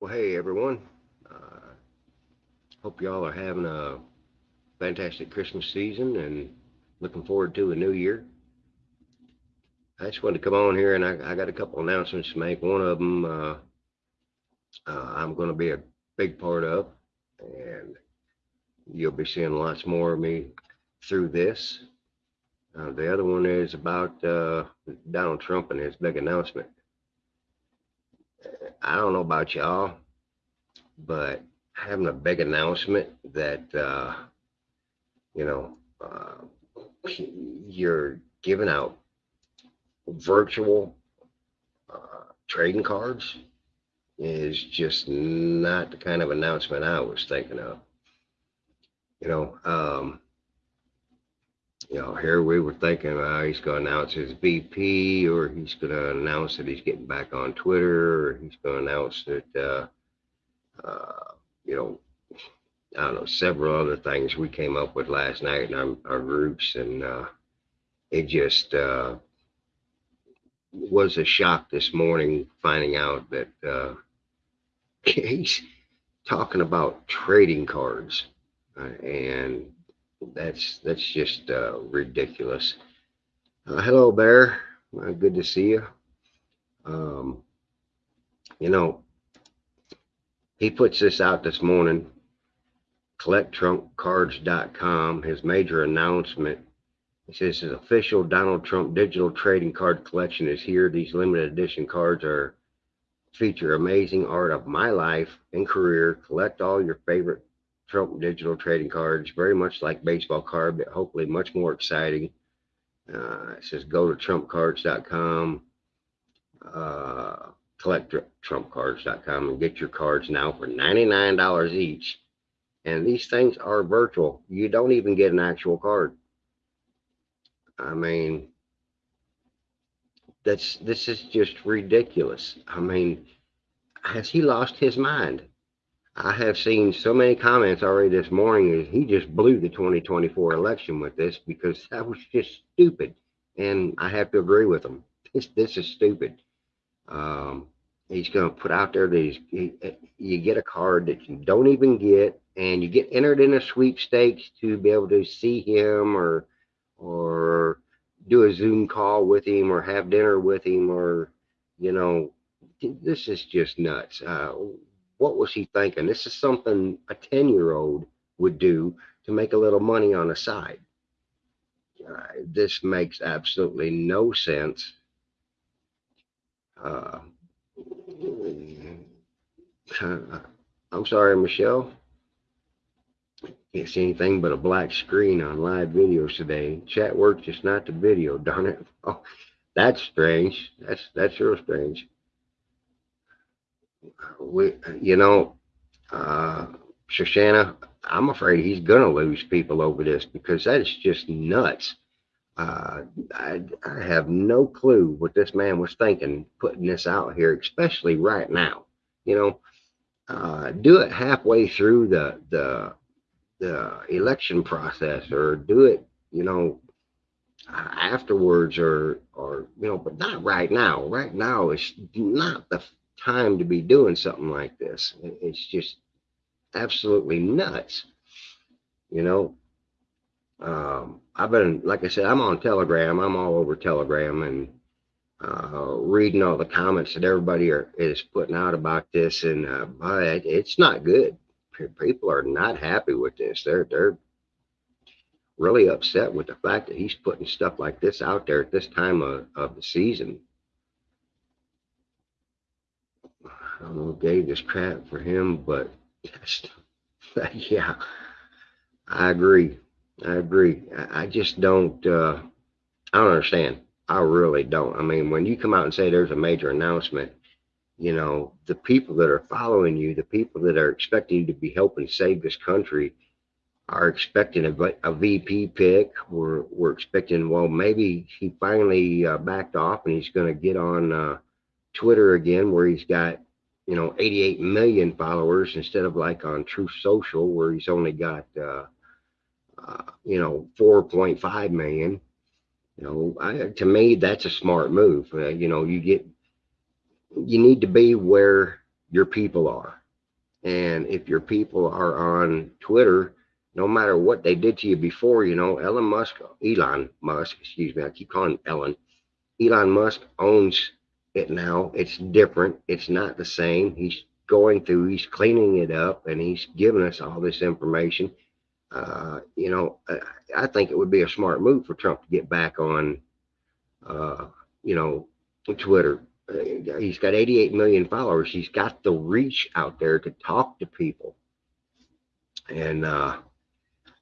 Well, hey everyone. Uh, hope y'all are having a fantastic Christmas season and looking forward to a new year. I just wanted to come on here and I, I got a couple announcements to make. One of them uh, uh, I'm going to be a big part of, and you'll be seeing lots more of me through this. Uh, the other one is about uh, Donald Trump and his big announcement. I don't know about y'all, but having a big announcement that, uh, you know, uh, you're giving out virtual uh, trading cards is just not the kind of announcement I was thinking of. You know, um, you know, here we were thinking uh, he's going to announce his VP, or he's going to announce that he's getting back on Twitter, or he's going to announce that, uh, uh, you know, I don't know, several other things we came up with last night in our, our groups, and uh, it just uh, was a shock this morning finding out that uh, he's talking about trading cards, uh, and that's that's just uh, ridiculous. Uh, hello, Bear. Uh, good to see you. Um, you know, he puts this out this morning. CollectTrumpCards.com. His major announcement. He says his official Donald Trump digital trading card collection is here. These limited edition cards are feature amazing art of my life and career. Collect all your favorite Trump digital trading cards, very much like baseball card, but hopefully much more exciting. Uh, it says go to trumpcards.com, uh, collect trumpcards.com and get your cards now for $99 each. And these things are virtual. You don't even get an actual card. I mean, that's this is just ridiculous. I mean, has he lost his mind? I have seen so many comments already this morning he just blew the 2024 election with this because that was just stupid. And I have to agree with him. This, this is stupid. Um, he's going to put out there that he, you get a card that you don't even get and you get entered in a sweepstakes to be able to see him or, or do a Zoom call with him or have dinner with him or, you know, this is just nuts. Uh, what was he thinking? This is something a 10 year old would do to make a little money on the side. Uh, this makes absolutely no sense. Uh, I'm sorry, Michelle. Can't see anything but a black screen on live videos today. Chat works, just not the video, darn it. Oh, that's strange. That's that's real strange we, you know, uh, Shoshana, I'm afraid he's going to lose people over this because that is just nuts. Uh, I, I have no clue what this man was thinking putting this out here, especially right now. You know, uh, do it halfway through the the the election process, or do it, you know, afterwards, or or you know, but not right now. Right now is not the time to be doing something like this. It's just absolutely nuts. You know, um, I've been, like I said, I'm on Telegram. I'm all over Telegram and uh, reading all the comments that everybody are, is putting out about this. And uh, but it's not good. People are not happy with this. They're they're really upset with the fact that he's putting stuff like this out there at this time of, of the season. I don't know, gave this crap for him, but yeah, I agree. I agree. I, I just don't, uh, I don't understand. I really don't. I mean, when you come out and say there's a major announcement, you know, the people that are following you, the people that are expecting you to be helping save this country are expecting a, a VP pick. We're, we're expecting, well, maybe he finally uh, backed off and he's going to get on uh, Twitter again where he's got you know 88 million followers instead of like on Truth Social where he's only got uh, uh, you know 4.5 million. You know, I, to me that's a smart move. Uh, you know, you get you need to be where your people are. And if your people are on Twitter, no matter what they did to you before, you know, Elon Musk, Elon Musk, excuse me, I keep calling Elon. Elon Musk owns it now. It's different. It's not the same. He's going through, he's cleaning it up, and he's giving us all this information. Uh, you know, I, think it would be a smart move for Trump to get back on, uh, you know, Twitter. Uh, he's got 88 million followers. He's got the reach out there to talk to people. And uh,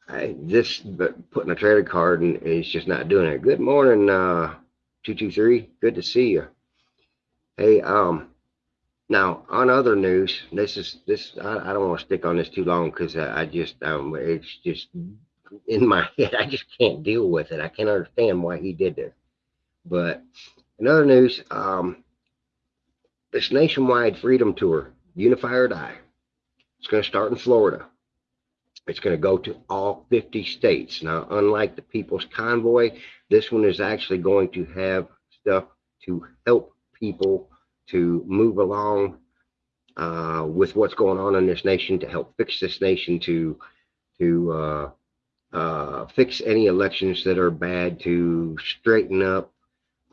I, this, but putting a trailer card and he's just not doing it. Good morning, uh, 223. Good to see you. Hey, um, now on other news, this is this. I, I don't want to stick on this too long because I, I, just um, it's just in my head. I just can't deal with it. I can't understand why he did this. But in other news, um, this nationwide freedom tour, Unify or Die, it's going to start in Florida. It's going to go to all 50 states. Now, unlike the People's Convoy, this one is actually going to have stuff to help people to move along uh, with what's going on in this nation to help fix this nation to to uh, uh, fix any elections that are bad to straighten up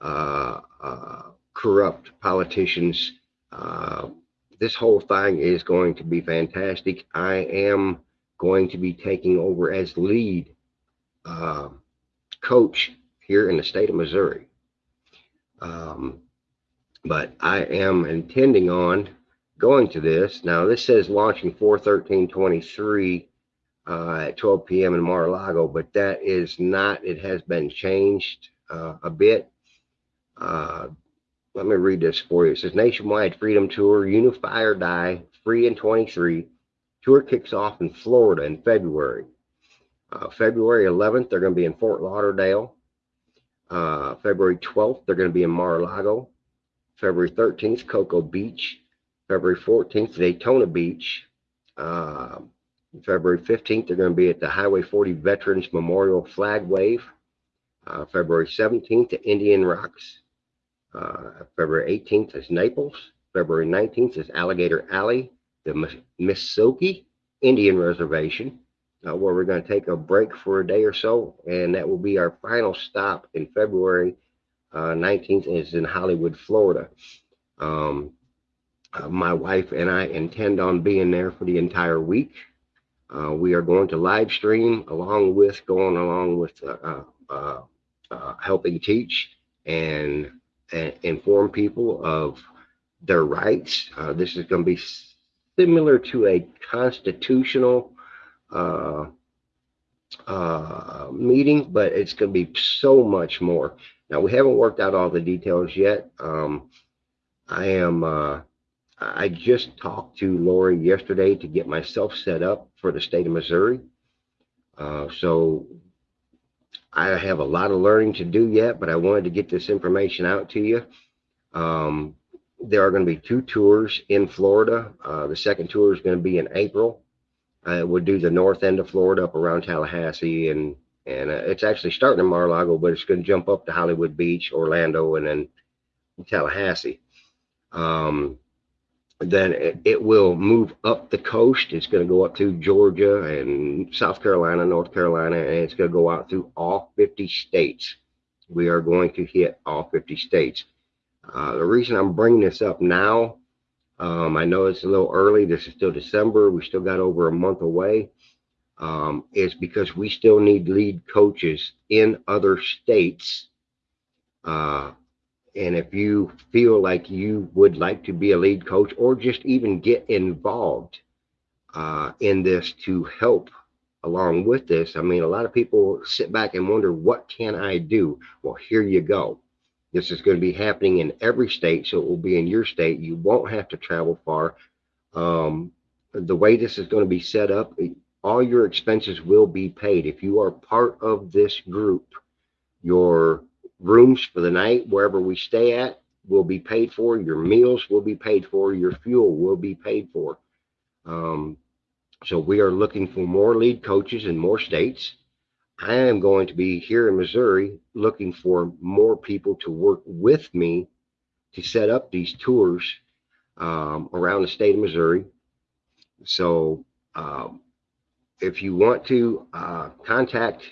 uh, uh, corrupt politicians. Uh, this whole thing is going to be fantastic. I am going to be taking over as lead coach here in the state of missouri. Um, but I am intending on going to this. Now, this says launching 41323 uh, at 12 p.m. in Mar-a-Lago, but that is not, it has been changed uh, a bit. Uh, let me read this for you. It says Nationwide Freedom Tour, Unify or Die, free in 23. Tour kicks off in Florida in February. Uh, February 11th, they're going to be in Fort Lauderdale. Uh, February 12th, they're going to be in Mar-a-Lago. February 13th, Cocoa Beach. February 14th, Daytona Beach. Uh, February 15th, they're going to be at the Highway 40 Veterans Memorial Flag Wave. Uh, February 17th, to Indian Rocks. Uh, February 18th is Naples. February 19th is Alligator Alley, the Miccosukee Indian Reservation, uh, where we're going to take a break for a day or so. And that will be our final stop in February uh, 19th is in Hollywood, Florida. Um, uh, my wife and I intend on being there for the entire week. Uh, we are going to live stream along with going along with uh, uh, uh, helping teach and, and, inform people of their rights. this is going to be similar to a constitutional meeting, but it's going to be so much more. Now we haven't worked out all the details yet. Um, I am, uh, I just talked to Lori yesterday to get myself set up for the state of Missouri. Uh, so I have a lot of learning to do yet, but I wanted to get this information out to you. Um, there are going to be two tours in Florida. Uh, the second tour is going to be in April. I would do the north end of Florida up around Tallahassee and and uh, it's actually starting in Mar-a-Lago, but it's going to jump up to Hollywood Beach, Orlando, and then Tallahassee. Um, then it, it, will move up the coast. It's going to go up to Georgia and South Carolina, North Carolina, and it's going to go out through all 50 states. We are going to hit all 50 states. Uh, the reason I'm bringing this up now, um, I know it's a little early. This is still December. We still got over a month away um, is because we still need lead coaches in other states. Uh, and if you feel like you would like to be a lead coach or just even get involved uh, in this to help along with this, I mean, a lot of people sit back and wonder, what can I do? Well, here you go. This is going to be happening in every state, so it will be in your state. You won't have to travel far. Um, the way this is going to be set up, all your expenses will be paid. If you are part of this group, your rooms for the night, wherever we stay at, will be paid for. Your meals will be paid for. Your fuel will be paid for. Um, so we are looking for more lead coaches in more states. I am going to be here in Missouri looking for more people to work with me to set up these tours um, around the state of Missouri. So um, if you want to uh, contact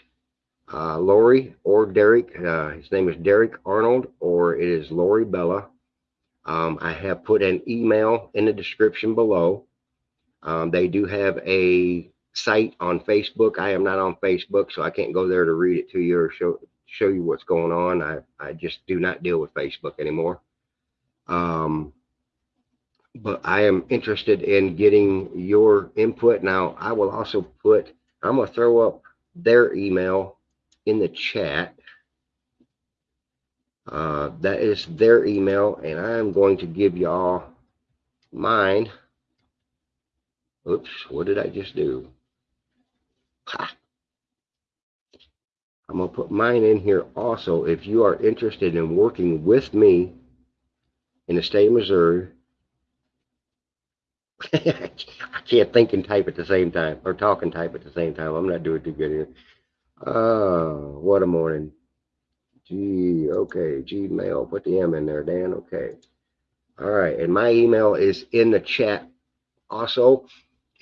uh, Lori or Derek, uh, his name is Derek Arnold, or it is Lori Bella. Um, I have put an email in the description below. Um, they do have a site on Facebook. I am not on Facebook, so I can't go there to read it to you or show show you what's going on. I, I just do not deal with Facebook anymore. Um, but I am interested in getting your input. Now, I will also put, I'm going to throw up their email in the chat. Uh, that is their email, and I'm going to give y'all mine. Oops, what did I just do? I'm going to put mine in here also. If you are interested in working with me in the state of Missouri, I can't think and type at the same time, or talk and type at the same time. I'm not doing too good here. Oh, what a morning. G, okay, Gmail. Put the M in there, Dan. Okay. All right. And my email is in the chat. Also,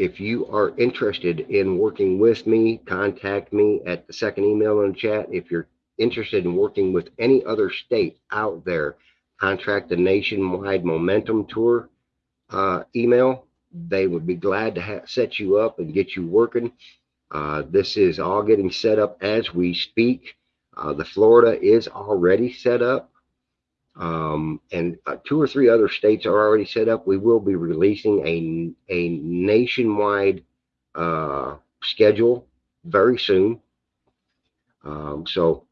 if you are interested in working with me, contact me at the second email in the chat. If you're interested in working with any other state out there, contract the Nationwide Momentum Tour uh, email. They would be glad to set you up and get you working. Uh, this is all getting set up as we speak. Uh, the Florida is already set up. Um, and uh, two or three other states are already set up. We will be releasing a, a nationwide uh, schedule very soon. Um, so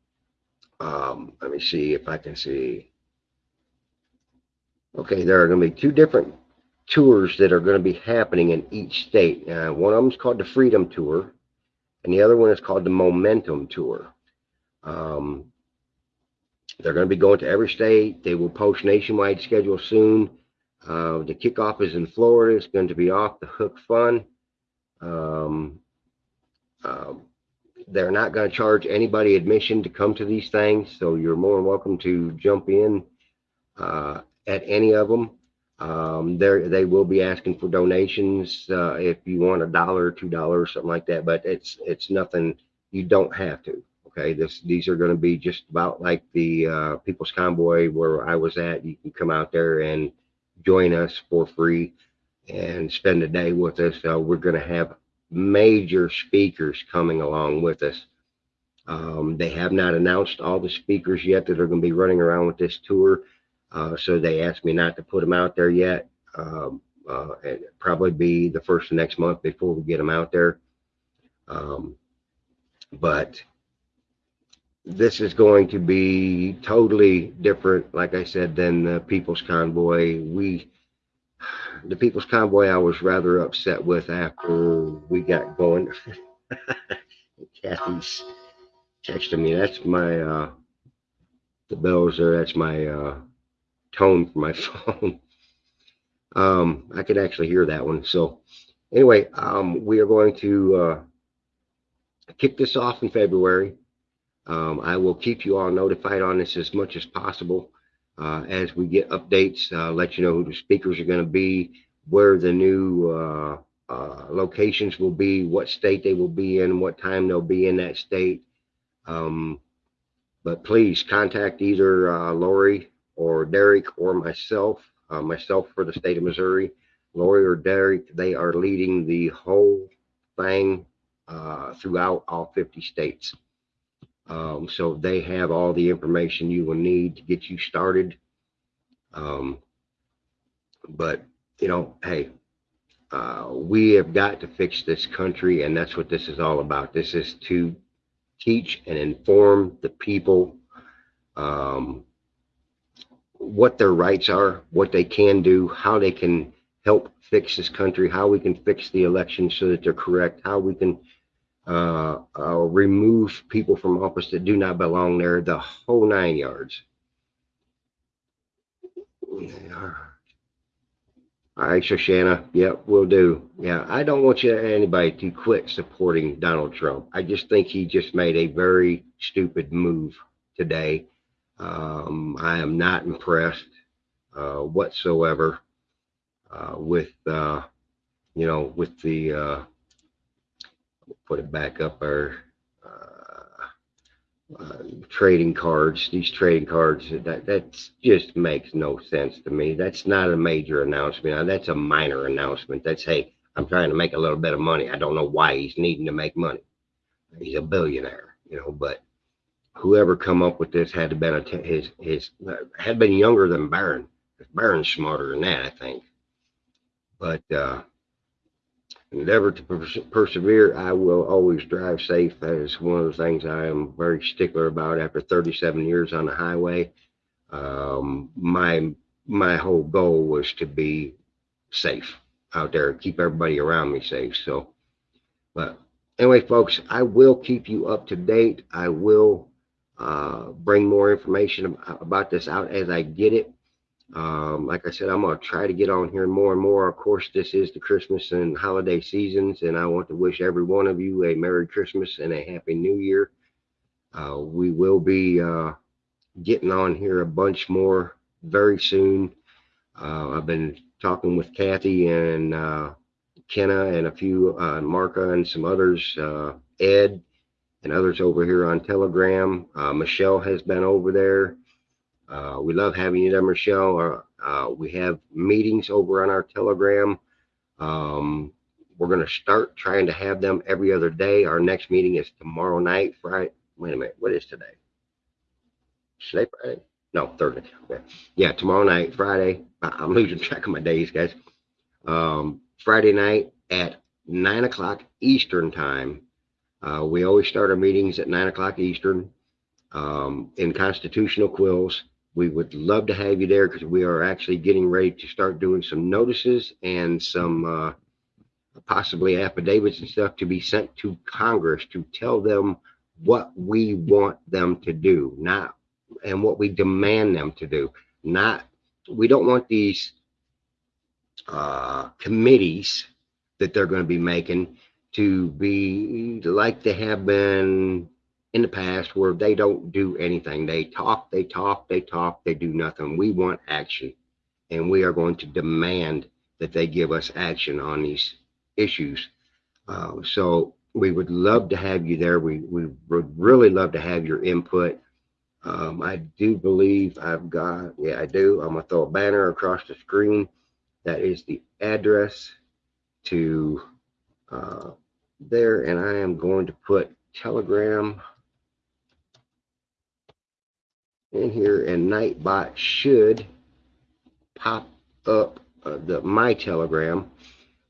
um, let me see if I can see. Okay, there are going to be two different tours that are going to be happening in each state. Uh, one of them is called the Freedom Tour, and the other one is called the Momentum Tour. Um, they're going to be going to every state. They will post nationwide schedule soon. Uh, the kickoff is in Florida. It's going to be off the hook fun. Um, uh, they're not going to charge anybody admission to come to these things, so you're more than welcome to jump in uh, at any of them. Um, they will be asking for donations uh, if you want a dollar, two dollars, something like that. But it's it's nothing. You don't have to. Okay, this these are going to be just about like the uh, People's Convoy where I was at. You can come out there and join us for free and spend a day with us. Uh, we're going to have major speakers coming along with us. Um, they have not announced all the speakers yet that are going to be running around with this tour. Uh, so they asked me not to put them out there yet. Um, uh, and probably be the first of next month before we get them out there. Um, but this is going to be totally different, like I said, than the People's Convoy. We, the People's Convoy, I was rather upset with after we got going. Kathy's texting me. That's my, uh, the bells there. That's my, uh, tone for my phone. um, I could actually hear that one. So anyway, um, we are going to uh, kick this off in February. Um, I will keep you all notified on this as much as possible uh, as we get updates, uh, let you know who the speakers are going to be, where the new uh, uh, locations will be, what state they will be in, what time they'll be in that state. Um, but please contact either uh, Lori or Derek or myself, uh, myself for the state of Missouri, Lori or Derek, they are leading the whole thing throughout all 50 states. Um, so they have all the information you will need to get you started. Um, but, you know, hey, uh, we have got to fix this country, and that's what this is all about. This is to teach and inform the people um, what their rights are, what they can do, how they can help fix this country, how we can fix the elections so that they're correct, how we can uh, uh, remove people from office that do not belong there, the whole nine yards. All right, Shoshana. Yep, we'll do. Yeah, I don't want you anybody to quit supporting Donald Trump. I just think he just made a very stupid move today um, I am not impressed uh, whatsoever. uh, with, uh, you know, with the, uh, put it back up our, uh, uh, trading cards, these trading cards, that, that just makes no sense to me. That's not a major announcement. Now, That's a minor announcement. That's, hey, I'm trying to make a little bit of money. I don't know why he's needing to make money. He's a billionaire, you know, but whoever come up with this had to been a his his uh, had been younger than Barron. Barron's smarter than that, I think. But uh, endeavor to pers- persevere. I will always drive safe. That is one of the things I am very stickler about. After 37 years on the highway, um, my my whole goal was to be safe out there, keep everybody around me safe. So, but anyway, folks, I will keep you up to date. I will uh, bring more information about this out as I get it. Um, like I said, I'm gonna try to get on here more and more. Of course, this is the Christmas and holiday seasons, and I want to wish every one of you a Merry Christmas and a Happy New Year. Uh, we will be uh, getting on here a bunch more very soon. Uh, I've been talking with Kathy and uh, Kenna and a few, uh, Marka and some others, uh, Ed and others over here on Telegram. Michelle has been over there. Uh, we love having you there, Michelle. Uh, we have meetings over on our Telegram. Um, we're going to start trying to have them every other day. Our next meeting is tomorrow night, Friday. Wait a minute. What is today? Today, Friday? No, Thursday. Okay. Yeah, tomorrow night, Friday. I'm losing track of my days, guys. Um, Friday night at nine o'clock Eastern time. Uh, we always start our meetings at nine o'clock Eastern um, in Constitutional Quills. We would love to have you there because we are actually getting ready to start doing some notices and some uh, possibly affidavits and stuff to be sent to Congress to tell them what we want them to do, not and what we demand them to do. Not we don't want these uh, committees that they're going to be making to be like they have been in the past where they don't do anything. They talk, they talk, they talk, they do nothing. We want action. And we are going to demand that they give us action on these issues. Uh, so we would love to have you there. We, we would really love to have your input. Um, I do believe I've got, yeah, I do. I'm going to throw a banner across the screen. That is the address to uh, there. And I am going to put Telegram in here and Nightbot should pop up uh, the my telegram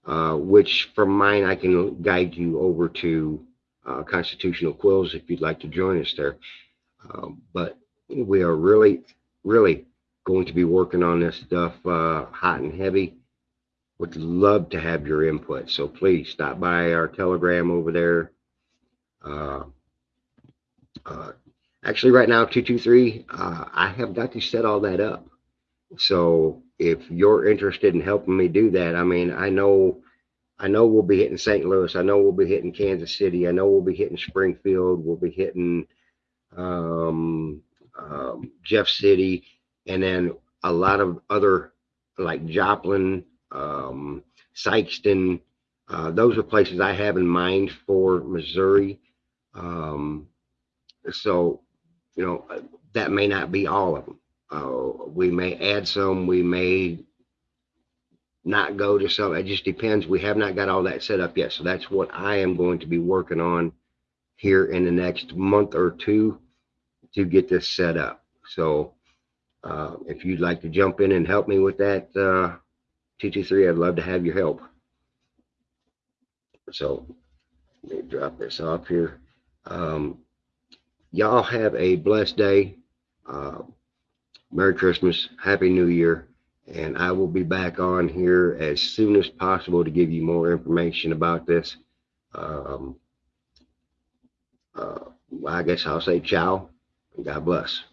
uh, which from mine I can guide you over to uh, Constitutional Quills if you'd like to join us there. Um, but we are really really going to be working on this stuff uh, hot and heavy. Would love to have your input so please stop by our telegram over there. Uh, uh, actually right now 223 uh, i have got to set all that up. So if you're interested in helping me do that i mean i know i know we'll be hitting st louis. I know we'll be hitting kansas city. I know we'll be hitting springfield. We'll be hitting um, um, jeff city and then a lot of other like joplin um, sikeston. Uh, those are places i have in mind for missouri. Um, so you know, that may not be all of them. Uh, we may add some, we may not go to some. It just depends. We have not got all that set up yet. So that's what I am going to be working on here in the next month or two to get this set up. So uh, if you'd like to jump in and help me with that, uh, 223, I'd love to have your help. So let me drop this off here. Um, y'all have a blessed day. Uh, Merry Christmas, Happy New Year, and I will be back on here as soon as possible to give you more information about this. Um, uh, I guess I'll say ciao and God bless.